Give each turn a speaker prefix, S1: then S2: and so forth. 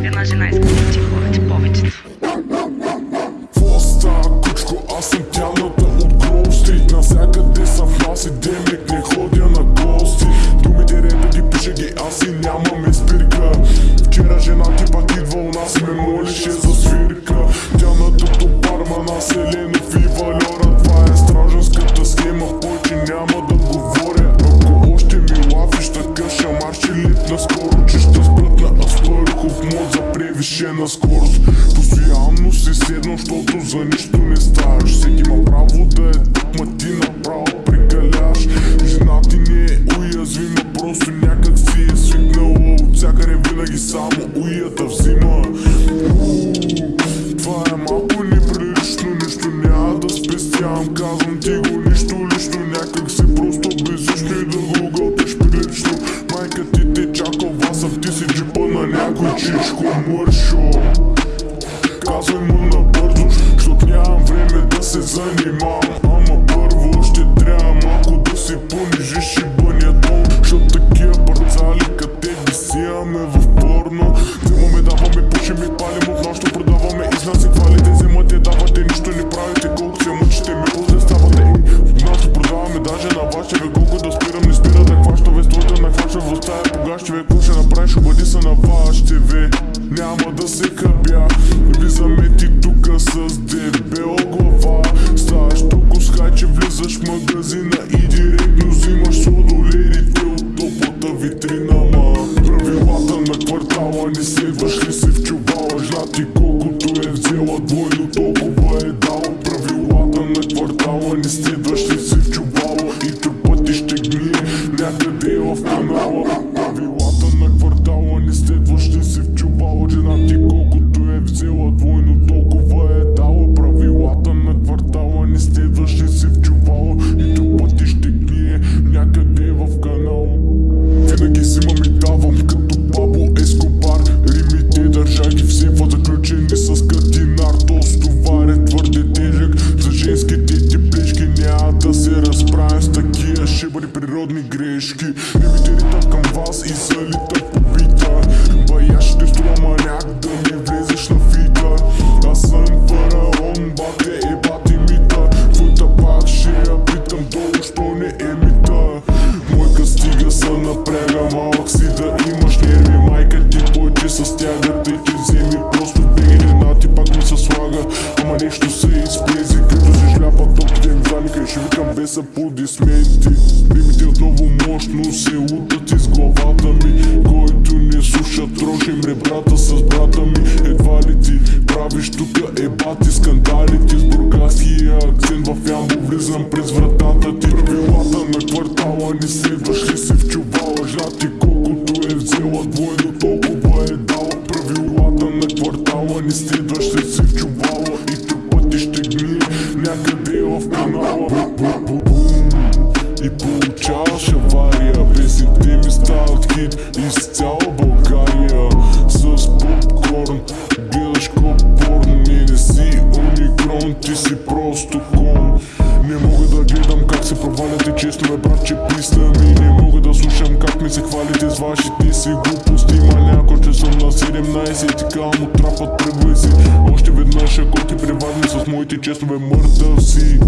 S1: Копена Зинайска. За превишена скорост. Постоянно си седно, защото за нищо не ставаш. Всеки има право да е тук, ма ти направо прекаляш Жена ти не е уязвима, просто някак си е свикнала. От всякъде винаги само уята взима. Това е малко неприлично, нищо няма да спестявам. Казвам ти го нищо лично, някак се си джипа на някой чичко мършо. Казвай му набързо, защото нямам време да се занимавам. Ама първо ще трябва малко да си понижиш и бъня дом Защото такива парцали къде ги си имаме в порно. Вземаме, даваме, пушим и палим от нашото продаваме Изнася хвалите, вземате, давате, нищо не правите. Колко се мъчите, ме ставате От нашото продаваме даже на вашите бе Колко да спирам, не Нахваща в стая погащи бе Какво ще направиш, обади се на вашите бе Няма да се хабя Влизаме ти тука с дебела глава. Ставаш толкова с че влизаш в магазина И директно взимаш сладоледите от топлата витрина Ма. Правилата на квартала не следваш ли се в чувала? Жена ти колкото е взела двойно толкова е дала. Правилата на квартала не следваш ли Ги в заключени с катинар То стовар е твърде тежък За женските ти плешки няма да се разправя с такива шибари природни грешки. Римите ритам към вас и залита по без аплодисменти. Римите отново мощно се утат из главата ми. Който не слуша трошим ребрата с брата ми. Едва ли ти правиш тука ебати скандалите. С бургаския акцент в ямбо влизам през вратата ти. Правилата на квартала не следваш ли се в чувала Жена ти колкото е взела двойно толкова е получаваш авария Песните ми стават хит из цяла България. С попкорн гледаш порн Не, не си уникрон, ти си просто кон. Не мога да гледам как се проваляте често ме братче писна ми Не мога да слушам как ми се хвалите с вашите си глупости. Има някой ще съм на 17 и кам от трапът тръгвай си Още веднъж ако ти преварни с моите честове мъртъв си